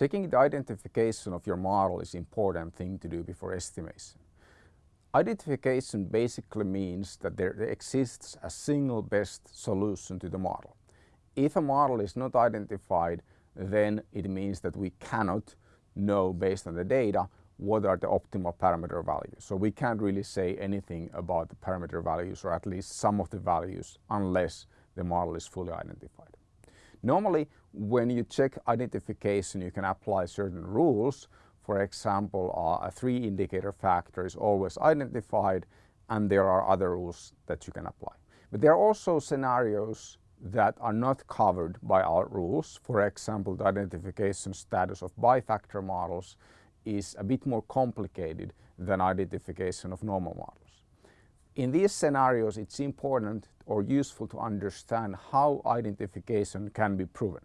Checking the identification of your model is important thing to do before estimation. Identification basically means that there exists a single best solution to the model. If a model is not identified, then it means that we cannot know based on the data what are the optimal parameter values. So we can't really say anything about the parameter values or at least some of the values unless the model is fully identified. Normally when you check identification you can apply certain rules. For example uh, a three indicator factor is always identified and there are other rules that you can apply. But there are also scenarios that are not covered by our rules. For example, the identification status of bifactor models is a bit more complicated than identification of normal models. In these scenarios, it's important or useful to understand how identification can be proven.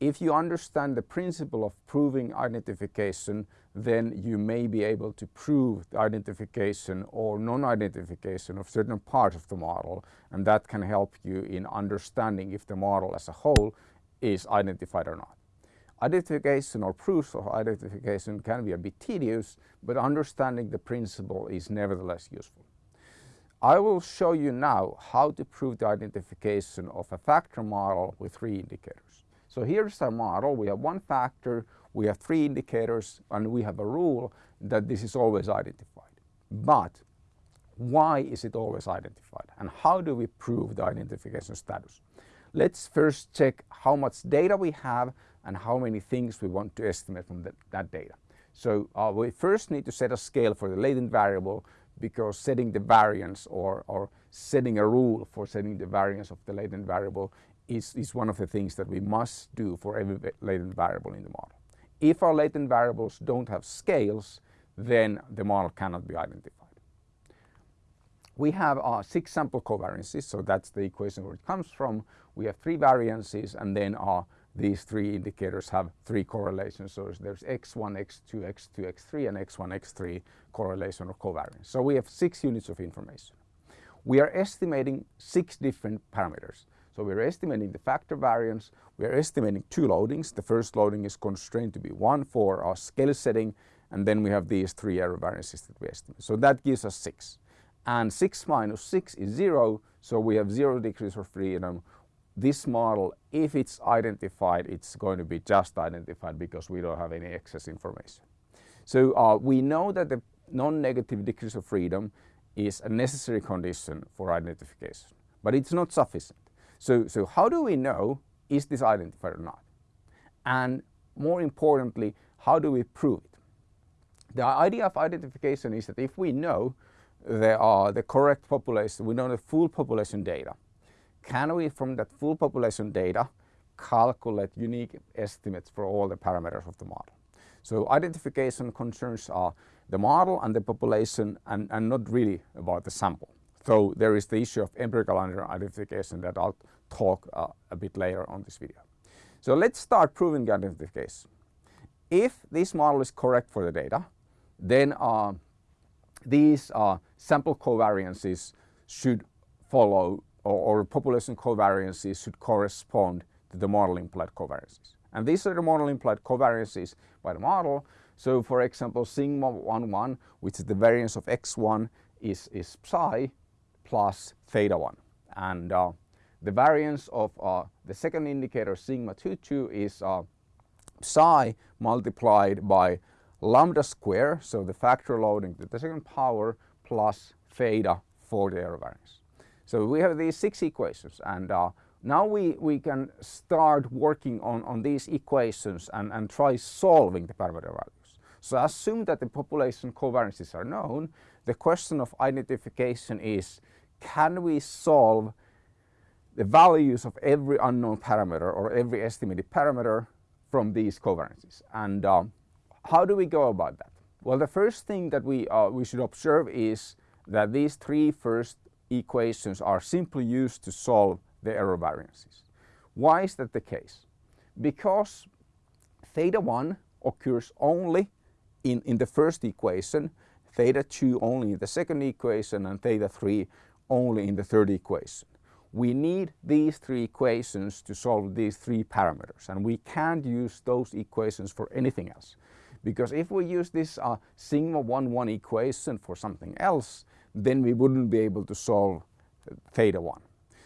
If you understand the principle of proving identification, then you may be able to prove the identification or non-identification of certain parts of the model and that can help you in understanding if the model as a whole is identified or not. Identification or proofs of identification can be a bit tedious, but understanding the principle is nevertheless useful. I will show you now how to prove the identification of a factor model with three indicators. So here's our model. We have one factor, we have three indicators, and we have a rule that this is always identified. But why is it always identified? And how do we prove the identification status? Let's first check how much data we have and how many things we want to estimate from that, that data. So uh, we first need to set a scale for the latent variable because setting the variance or, or setting a rule for setting the variance of the latent variable is, is one of the things that we must do for every latent variable in the model. If our latent variables don't have scales, then the model cannot be identified. We have uh, six sample covariances, so that's the equation where it comes from. We have three variances and then uh, these three indicators have three correlations. So there's x1, x2, x2, x3 and x1, x3 correlation or covariance. So we have six units of information. We are estimating six different parameters. So we're estimating the factor variance, we're estimating two loadings. The first loading is constrained to be one for our scale setting and then we have these three error variances that we estimate. So that gives us six. And six minus six is zero, so we have zero degrees of freedom. This model, if it's identified, it's going to be just identified because we don't have any excess information. So uh, we know that the non-negative degrees of freedom is a necessary condition for identification, but it's not sufficient. So, so how do we know is this identified or not? And more importantly, how do we prove it? The idea of identification is that if we know there are the correct population, we know the full population data, can we from that full population data calculate unique estimates for all the parameters of the model? So identification concerns are the model and the population and, and not really about the sample. So there is the issue of empirical identification that I'll talk uh, a bit later on this video. So let's start proving identification. If this model is correct for the data, then uh, these uh, sample covariances should follow or, or, population covariances should correspond to the model implied covariances. And these are the model implied covariances by the model. So for example, sigma 1, 1, which is the variance of x1 is, is psi plus theta 1. And uh, the variance of uh, the second indicator sigma 2, 2 is uh, psi multiplied by lambda square, so the factor loading to the second power plus theta for the error variance. So we have these six equations and uh, now we, we can start working on, on these equations and, and try solving the parameter values. So assume that the population covariances are known. The question of identification is can we solve the values of every unknown parameter or every estimated parameter from these covariances. And uh, how do we go about that? Well, the first thing that we, uh, we should observe is that these three first equations are simply used to solve the error variances. Why is that the case? Because theta 1 occurs only in, in the first equation, theta 2 only in the second equation and theta 3 only in the third equation. we need these three equations to solve these three parameters and we can't use those equations for anything else. Because if we use this uh, sigma 1 1 equation for something else then we wouldn't be able to solve theta 1.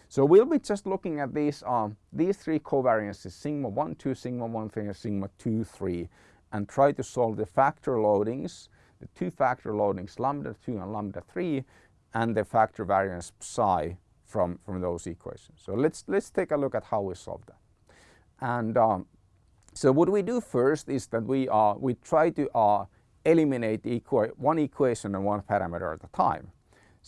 So we'll be just looking at these, um, these three covariances sigma 1 2 sigma 1 3 sigma 2 3 and try to solve the factor loadings the two factor loadings lambda 2 and lambda 3 and the factor variance psi from, from those equations. So let's, let's take a look at how we solve that. And um, so what we do first is that we, uh, we try to uh, eliminate one equation and one parameter at a time.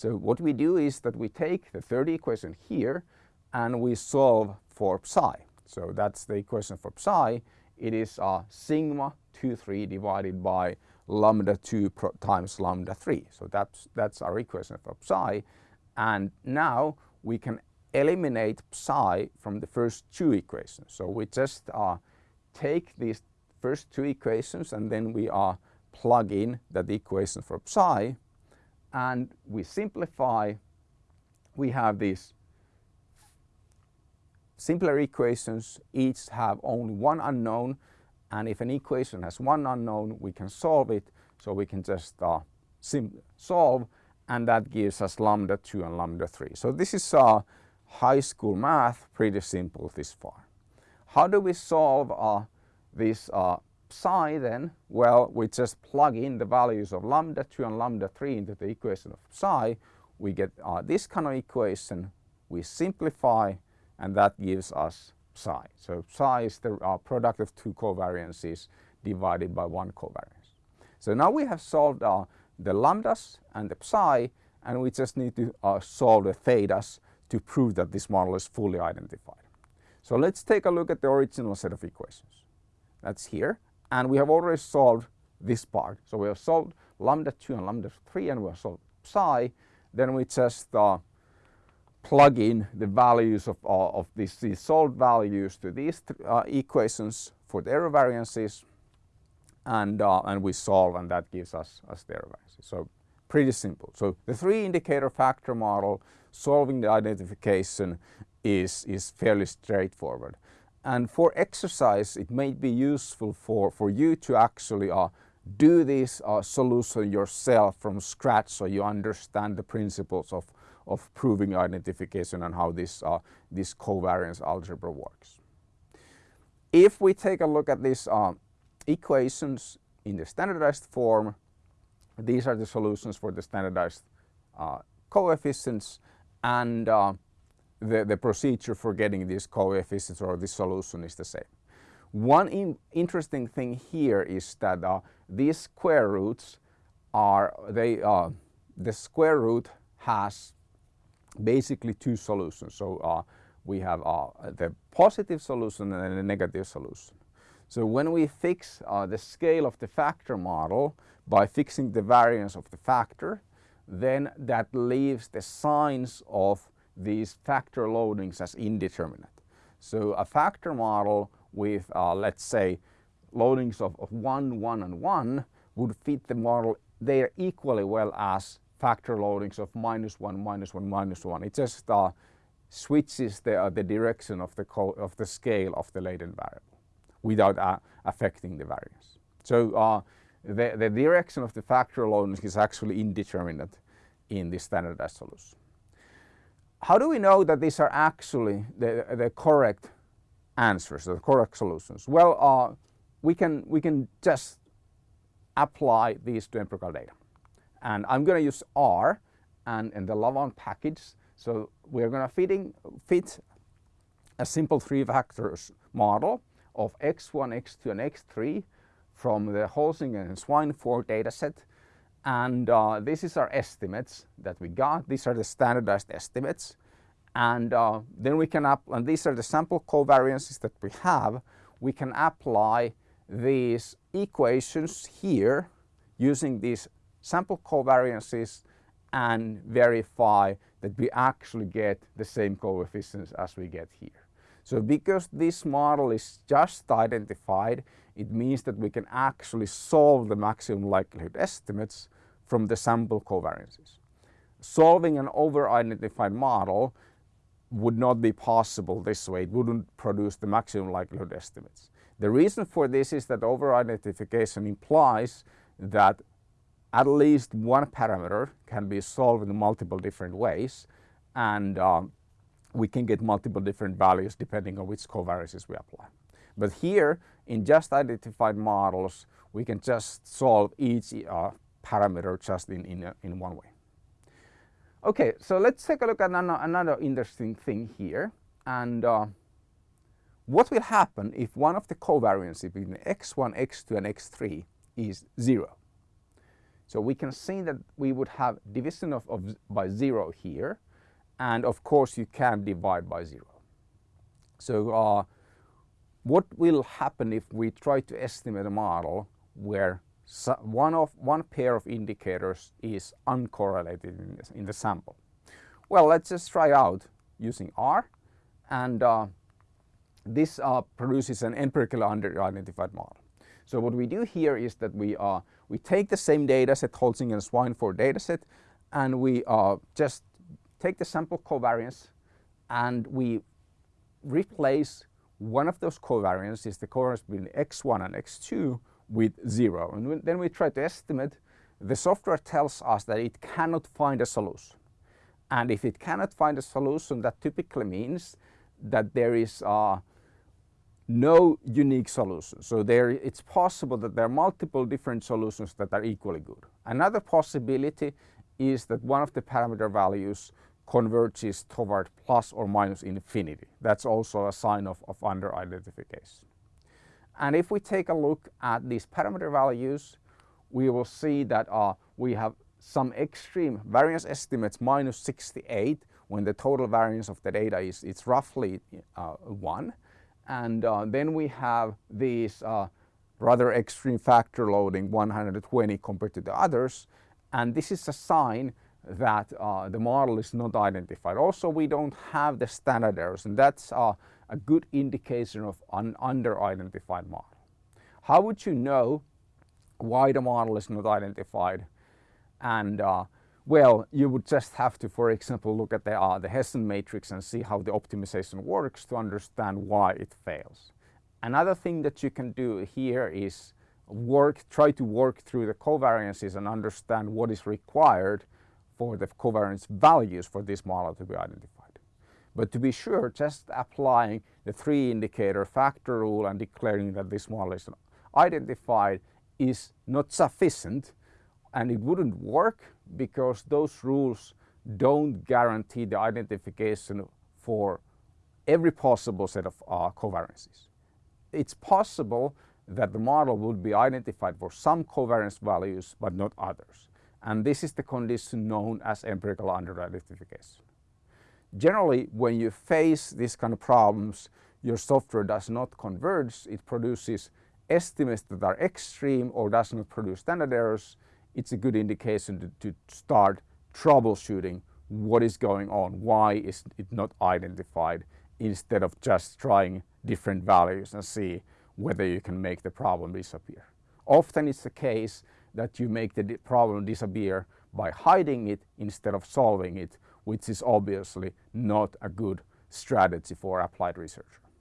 So what we do is that we take the third equation here and we solve for psi. So that's the equation for psi. It is uh, sigma 2, 3 divided by lambda 2 times lambda 3. So that's, that's our equation for psi. And now we can eliminate psi from the first two equations. So we just uh, take these first two equations and then we uh, plug in that equation for psi and we simplify. We have these simpler equations, each have only one unknown and if an equation has one unknown we can solve it so we can just uh, solve and that gives us lambda 2 and lambda 3. So this is uh, high school math, pretty simple this far. How do we solve uh, this uh, psi then? Well, we just plug in the values of lambda 2 and lambda 3 into the equation of psi. We get uh, this kind of equation, we simplify and that gives us psi. So psi is the uh, product of two covariances divided by one covariance. So now we have solved uh, the lambdas and the psi and we just need to uh, solve the thetas to prove that this model is fully identified. So let's take a look at the original set of equations. That's here and we have already solved this part. So we have solved lambda 2 and lambda 3 and we have solved psi. Then we just uh, plug in the values of, uh, of these, these solved values to these uh, equations for the error variances and, uh, and we solve and that gives us, us the error variances. So pretty simple. So the three indicator factor model solving the identification is, is fairly straightforward. And for exercise it may be useful for, for you to actually uh, do this uh, solution yourself from scratch so you understand the principles of, of proving identification and how this, uh, this covariance algebra works. If we take a look at these uh, equations in the standardized form, these are the solutions for the standardized uh, coefficients and uh, the, the procedure for getting these coefficients or this solution is the same. One in interesting thing here is that uh, these square roots are, they, uh, the square root has basically two solutions. So uh, we have uh, the positive solution and the negative solution. So when we fix uh, the scale of the factor model by fixing the variance of the factor, then that leaves the signs of these factor loadings as indeterminate. So a factor model with, uh, let's say, loadings of, of 1, 1 and 1 would fit the model there equally well as factor loadings of minus 1, minus 1, minus 1. It just uh, switches the, uh, the direction of the, of the scale of the latent variable without uh, affecting the variance. So uh, the, the direction of the factor loadings is actually indeterminate in the standardized solution. How do we know that these are actually the, the correct answers, the correct solutions? Well, uh, we, can, we can just apply these to empirical data and I'm going to use R and, and the Lavaan package. So we're going to fitting, fit a simple three factors model of x1, x2 and x3 from the Holzinger and Swineford dataset. And uh, this is our estimates that we got. These are the standardized estimates. And uh, then we can, up and these are the sample covariances that we have. We can apply these equations here using these sample covariances and verify that we actually get the same coefficients as we get here. So because this model is just identified, it means that we can actually solve the maximum likelihood estimates from the sample covariances. Solving an over-identified model would not be possible this way. It wouldn't produce the maximum likelihood estimates. The reason for this is that over-identification implies that at least one parameter can be solved in multiple different ways and um, we can get multiple different values depending on which covariances we apply. But here in just identified models we can just solve each uh, parameter just in, in, in one way. Okay, so let's take a look at another, another interesting thing here. And uh, what will happen if one of the covariances between x1, x2 and x3 is 0? So we can see that we would have division of, of by 0 here. And of course you can divide by 0. So uh, what will happen if we try to estimate a model where one, of, one pair of indicators is uncorrelated in, this, in the sample. Well, let's just try out using R and uh, this uh, produces an empirically under-identified model. So what we do here is that we, uh, we take the same data set, Holzinger and Swineford data set, and we uh, just take the sample covariance and we replace one of those covariances, is the covariance between x1 and x2, with zero. And then we try to estimate, the software tells us that it cannot find a solution. And if it cannot find a solution, that typically means that there is uh, no unique solution. So there, it's possible that there are multiple different solutions that are equally good. Another possibility is that one of the parameter values converges toward plus or minus infinity. That's also a sign of, of under-identification. And if we take a look at these parameter values, we will see that uh, we have some extreme variance estimates minus 68 when the total variance of the data is it's roughly uh, 1. And uh, then we have these uh, rather extreme factor loading 120 compared to the others. And this is a sign that uh, the model is not identified. Also, we don't have the standard errors and that's uh, a good indication of an under-identified model. How would you know why the model is not identified? And uh, well, you would just have to, for example, look at the, uh, the Hessian matrix and see how the optimization works to understand why it fails. Another thing that you can do here is work, try to work through the covariances and understand what is required for the covariance values for this model to be identified. But to be sure, just applying the three indicator factor rule and declaring that this model is identified is not sufficient and it wouldn't work because those rules don't guarantee the identification for every possible set of uh, covariances. It's possible that the model would be identified for some covariance values but not others. And this is the condition known as empirical under-identification. Generally, when you face these kind of problems, your software does not converge. It produces estimates that are extreme or does not produce standard errors. It's a good indication to, to start troubleshooting what is going on, why is it not identified, instead of just trying different values and see whether you can make the problem disappear. Often it's the case that you make the problem disappear by hiding it instead of solving it which is obviously not a good strategy for applied research.